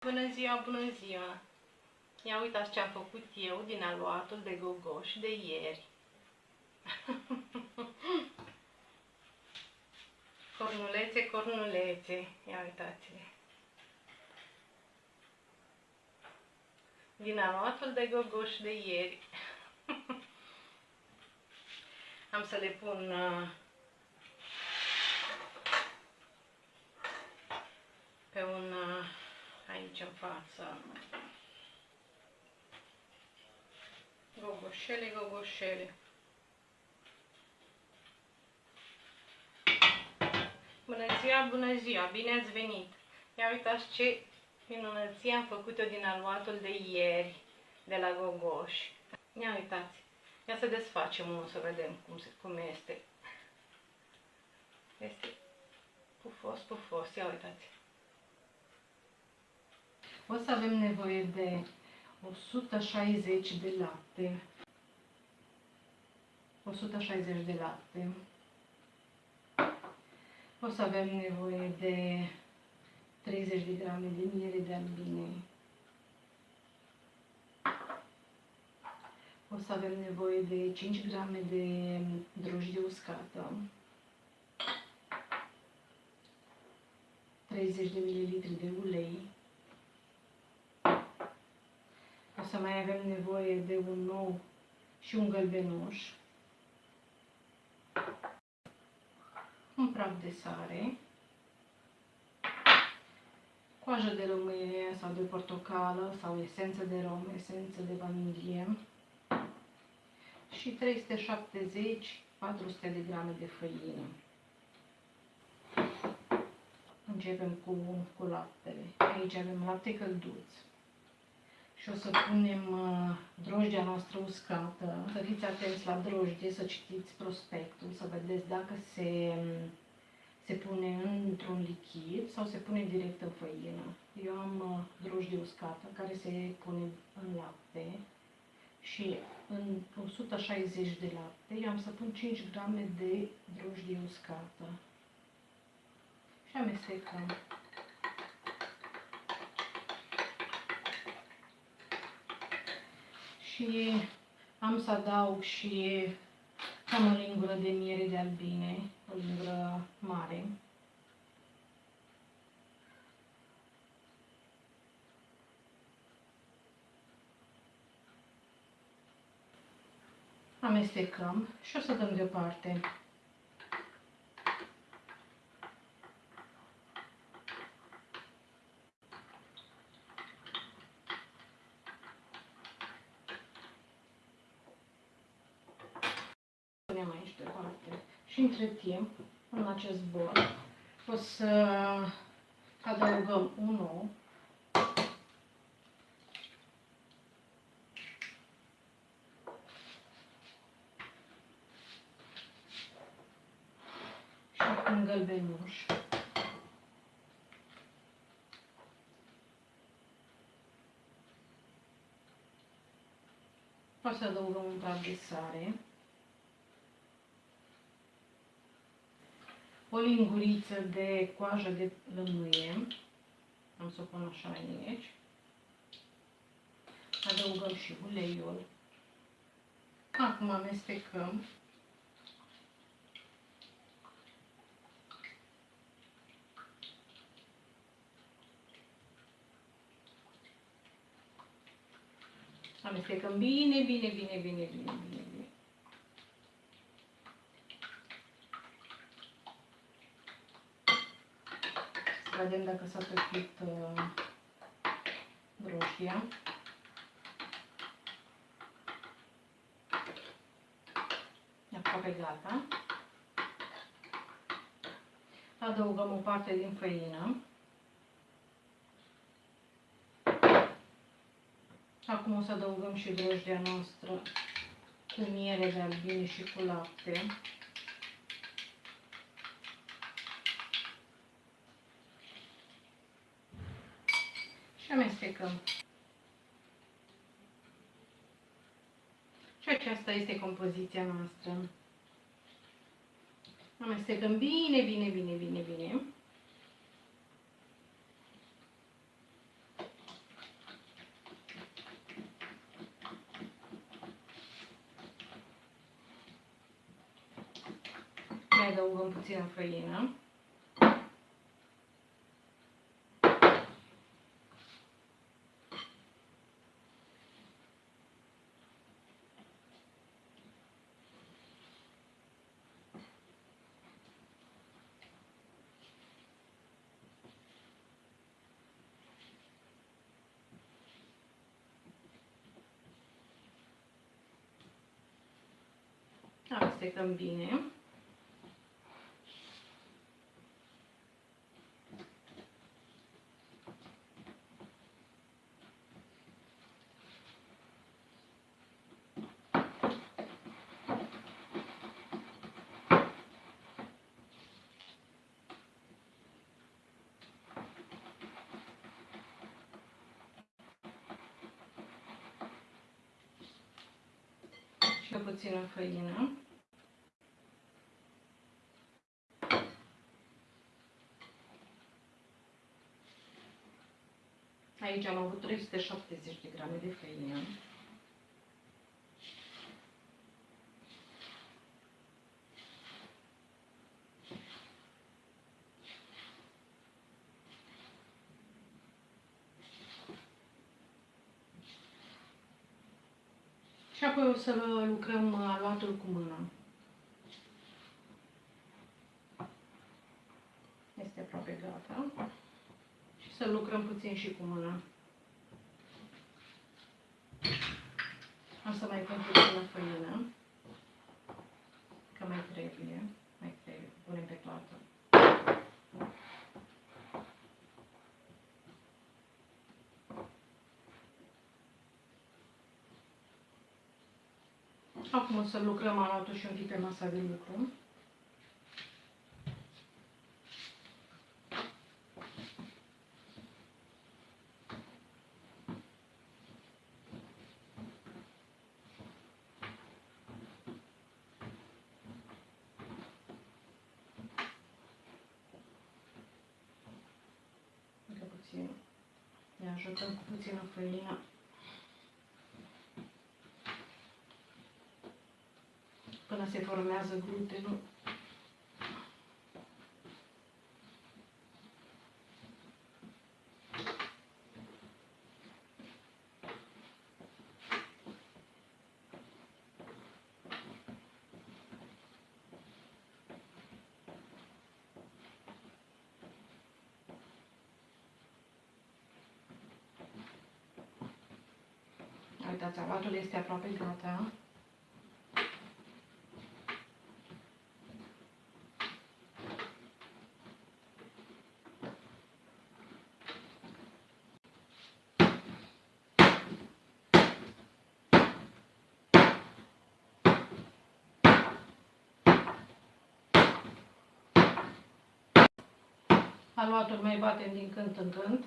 Bună ziua, bună ziua! Ia uitați ce am făcut eu din aluatul de gogoși de ieri. cornulețe, cornulețe, ia uitați-le. Din aluatul de gogoși de ieri. am să le pun uh, pe un uh, aici în față. Gogoșele, gogoșele. Bună ziua, bună ziua, bine ați venit! Ia uitați ce minunăție am făcut-o din aluatul de ieri, de la Gogoș. Ia uitați, ia să desfacem unul să vedem cum, se, cum este. Este pufos, pufos, ia uitați. O să avem nevoie de 160 de lapte. 160 de lapte. O să avem nevoie de 30 de grame de miere de albine. O să avem nevoie de 5 grame de drojdie uscată. 30 de ml de ulei. O să mai avem nevoie de un nou și un gălbenuș. Un praf de sare. Coajă de lămâie sau de portocală sau esență de rom, esență de vanilie. Și 370-400 de grame de făină. Începem cu, cu laptele. Aici avem lapte călduț și o să punem uh, drojdea noastră uscată. Să fiți atenți la drojdie, să citiți prospectul, să vedeți dacă se, se pune într-un lichid sau se pune direct în făină. Eu am uh, drojdie uscată care se pune în lapte și în 160 de lapte eu am să pun 5 grame de drojdie uscată și amestecăm. Și am să adaug și cam o lingură de miere de albine, o lingură mare. Amestecăm și o să dăm deoparte. punem aici deoparte. Și între timp, în acest bol, o să adăugăm un ou. Și un gălbenuș. O să adăugăm un praf de sare. O linguriță de coajă de lămâie. Am să o pun așa aici. Adăugăm și uleiul. Acum amestecăm. Amestecăm bine, bine, bine, bine, bine, bine, bine. Vedem dacă s-a topit uh, roșia. E aproape gata. Adăugăm o parte din făină. Acum o să adăugăm și drojdia noastră cu miere de albine și cu lapte. aplicăm. Și aceasta este compoziția noastră. Amestecăm bine, bine, bine, bine, bine. Mai adăugăm puțină făină. Amestecăm bine. și o puțină făină. Aici am avut 370 de grame de făină. Și apoi o să lucrăm aluatul cu mâna. Este aproape gata. Și să lucrăm puțin și cu mâna. O să mai pun puțină făină. Că mai trebuie. Mai trebuie. Punem pe toată. Acum o să lucrăm aluatul și un pic pe masa de lucru. Încă puțin. Ne ajutăm cu puțină făină. Până se formează glutenul. Uitați, aluatul este aproape gata. Aluatul mai batem din când în când.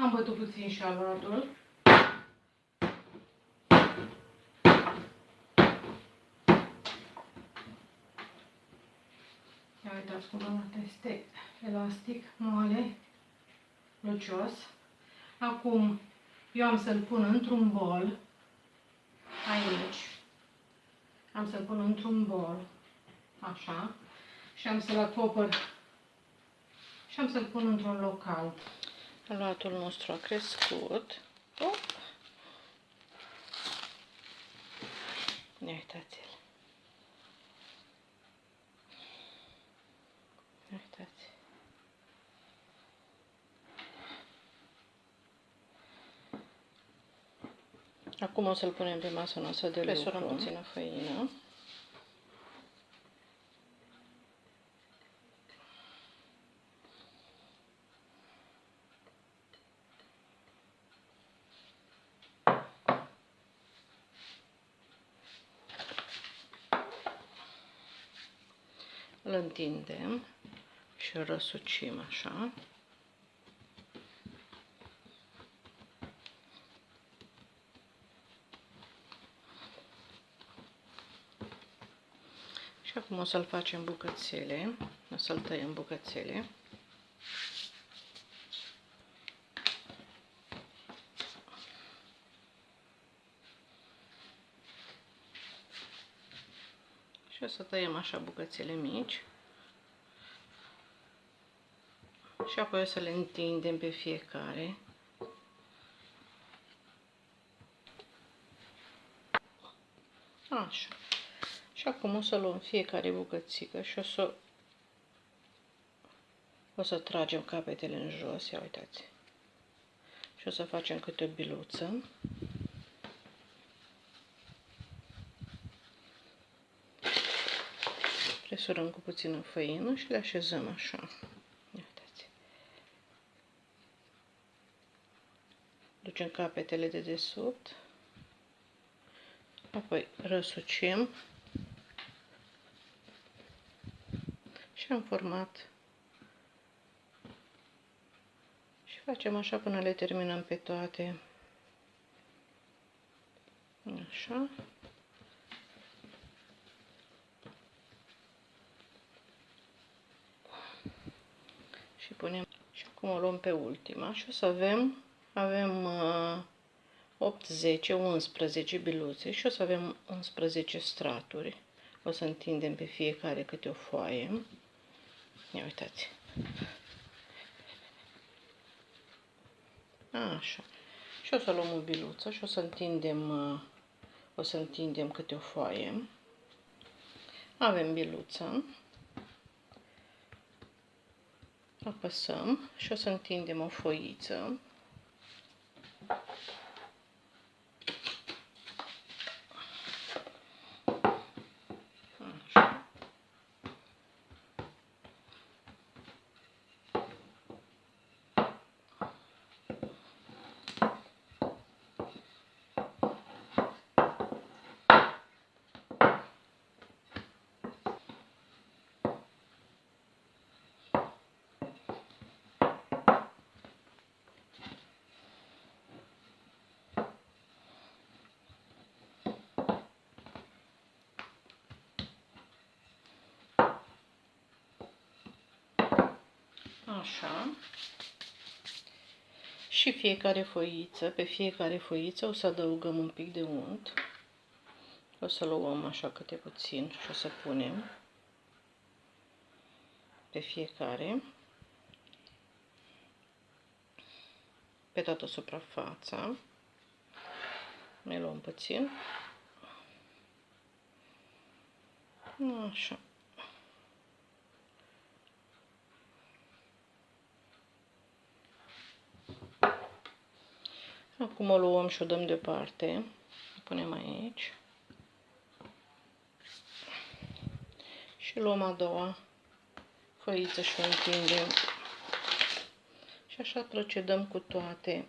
Am bătut puțin și aluatul. Ia uitați cum arată, este elastic, moale, lucios. Acum eu am să-l pun într-un bol, aici. Am să-l pun într-un bol, așa, și am să-l acopăr și am să-l pun într-un loc cald. Aluatul nostru a crescut. Op. Ia uitați-l. Ia uitați. Acum o să-l punem pe masa noastră de Presurăm lucru. puțină făină. Îl întindem și îl răsucim așa. Și acum o să-l facem bucățele, o să-l tăiem bucățele. Și o să tăiem așa bucățele mici. Și apoi o să le întindem pe fiecare. Așa. Și acum o să luăm fiecare bucățică și o să o să tragem capetele în jos, ia uitați. Și o să facem câte o biluță. Presurăm cu puțină făină și le așezăm așa. Ia uitați. Ducem capetele de desubt. Apoi răsucim și am format și facem așa până le terminăm pe toate. Așa. Punem și acum o luăm pe ultima și o să avem avem uh, 8, 10, 11 biluțe și o să avem 11 straturi. O să întindem pe fiecare câte o foaie. Ia uitați. Așa. Și o să luăm o biluță și o să întindem, o să întindem câte o foaie. Avem biluța. Apăsăm și o să întindem o foiță. Așa. Și fiecare foiță, pe fiecare foiță o să adăugăm un pic de unt. O să luăm așa câte puțin și o să punem pe fiecare. Pe toată suprafața. Mai luăm puțin. Așa. Acum o luăm și o dăm deoparte. O punem aici. Și luăm a doua foiță și o întindem. Și așa procedăm cu toate.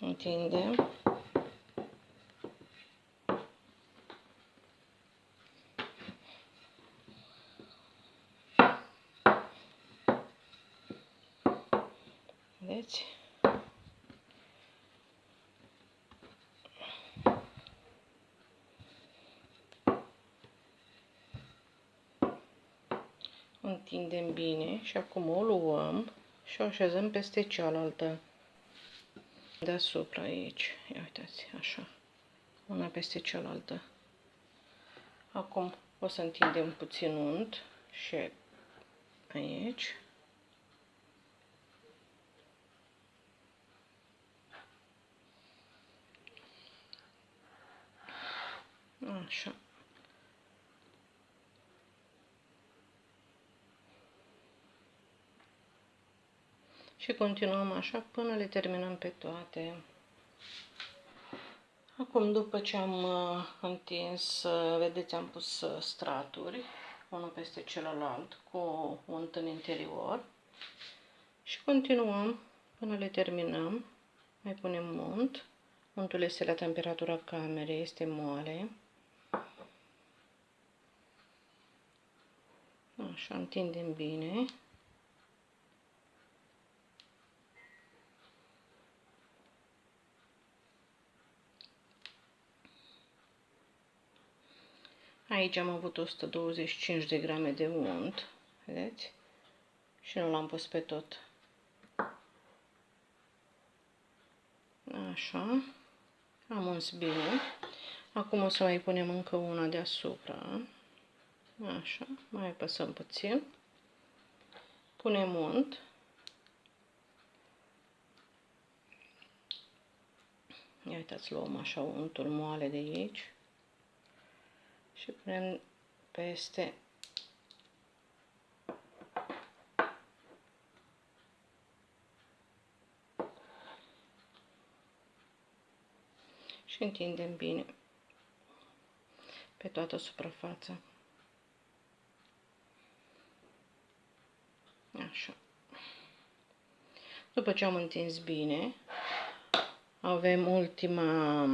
Întindem. Vedeți? O întindem bine și acum o luăm și o așezăm peste cealaltă deasupra aici. Ia uitați, așa. Una peste cealaltă. Acum o să întindem puțin unt și aici. Așa. Și continuăm așa până le terminăm pe toate. Acum, după ce am uh, întins, uh, vedeți, am pus uh, straturi, unul peste celălalt, cu unt în interior. Și continuăm până le terminăm. Mai punem unt. Untul este la temperatura camerei, este moale. Așa, întindem bine. Aici am avut 125 de grame de unt, vedeți? Și nu l-am pus pe tot. Așa. Am uns bine. Acum o să mai punem încă una deasupra. Așa. Mai apăsăm puțin. Punem unt. Ia uitați, luăm așa untul moale de aici și punem peste și întindem bine pe toată suprafața. Așa. După ce am întins bine, avem ultima,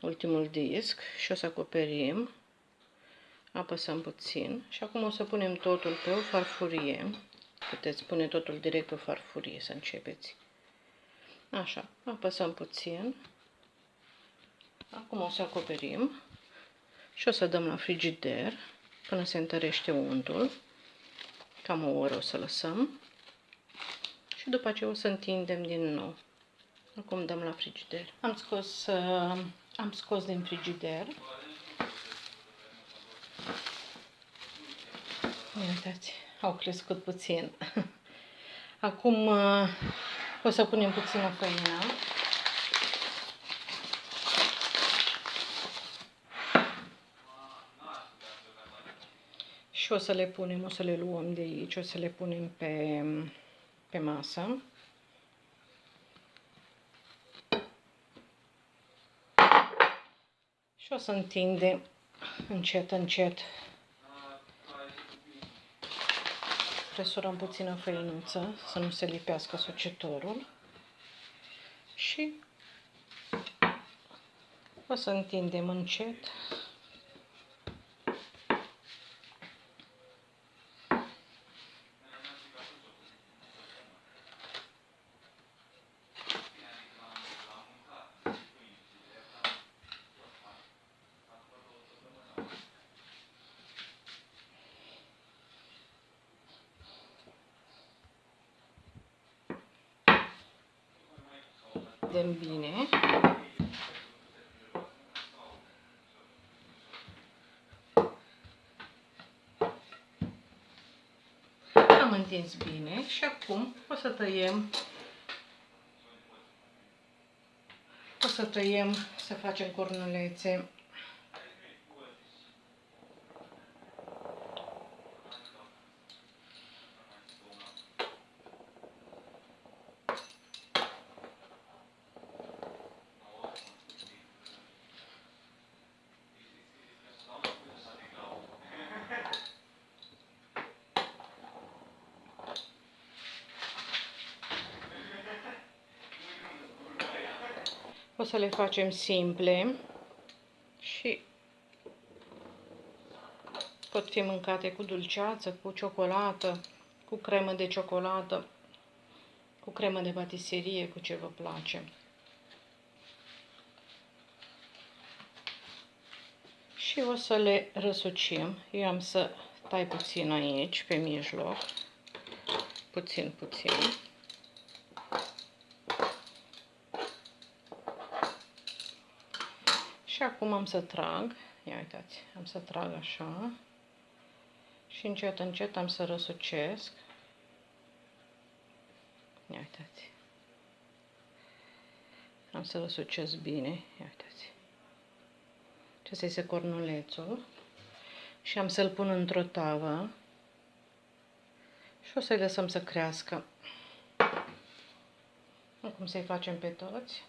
ultimul disc și o să acoperim apăsăm puțin și acum o să punem totul pe o farfurie. Puteți pune totul direct pe o farfurie să începeți. Așa, apăsăm puțin. Acum o să acoperim și o să dăm la frigider până se întărește untul. Cam o oră o să lăsăm. Și după aceea o să întindem din nou. Acum dăm la frigider. Am scos, uh, am scos din frigider Uitați, au crescut puțin. Acum uh, o să punem puțină făină. Și o să le punem, o să le luăm de aici, o să le punem pe, pe masă. Și o să întindem încet, încet. Presurăm puțină făinuță să nu se lipească sucetorul și o să întindem încet vedem bine. Am întins bine și acum o să tăiem o să tăiem, să facem cornulețe să le facem simple și pot fi mâncate cu dulceață, cu ciocolată, cu cremă de ciocolată, cu cremă de patiserie, cu ce vă place. Și o să le răsucim. Eu am să tai puțin aici, pe mijloc, puțin, puțin. Și acum am să trag, ia uitați, am să trag așa și încet, încet am să răsucesc. Ia uitați. Am să răsucesc bine, ia uitați. Acesta este cornulețul și am să-l pun într-o tavă și o să-i lăsăm să crească cum să-i facem pe toți.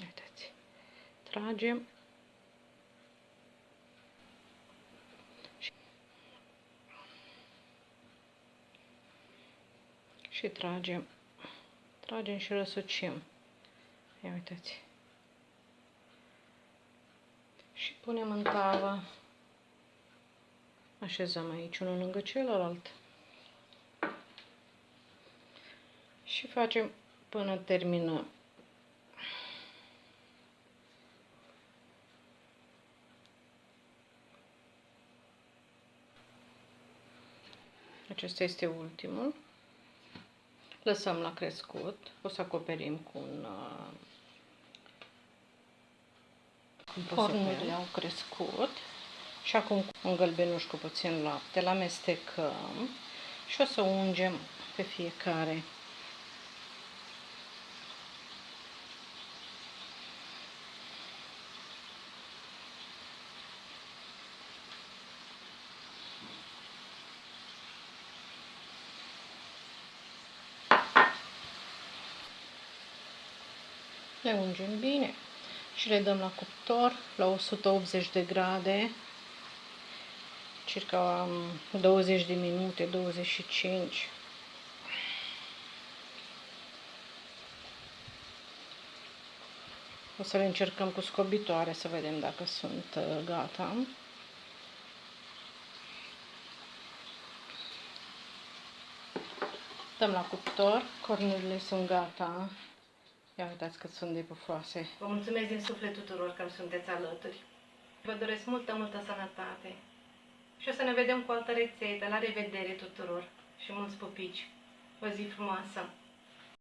Uitați. Tragem. Și- Și tragem. Tragem și răsucim. Ia uitați. Și punem în tavă. Așezăm aici unul lângă celălalt. Și facem până terminăm. Acesta este ultimul. Lăsăm la crescut. O să acoperim cu un uh, cornurile au crescut. Și acum cu un gălbenuș cu puțin lapte, îl amestecăm și o să ungem pe fiecare. Le ungem bine și le dăm la cuptor la 180 de grade circa um, 20 de minute, 25 o să le încercăm cu scobitoare să vedem dacă sunt uh, gata. Dăm la cuptor cornurile sunt gata Ia uitați cât sunt de pufoase. Vă mulțumesc din suflet tuturor că sunteți alături. Vă doresc multă, multă sănătate. Și o să ne vedem cu altă rețetă. La revedere tuturor și mulți pupici. O zi frumoasă!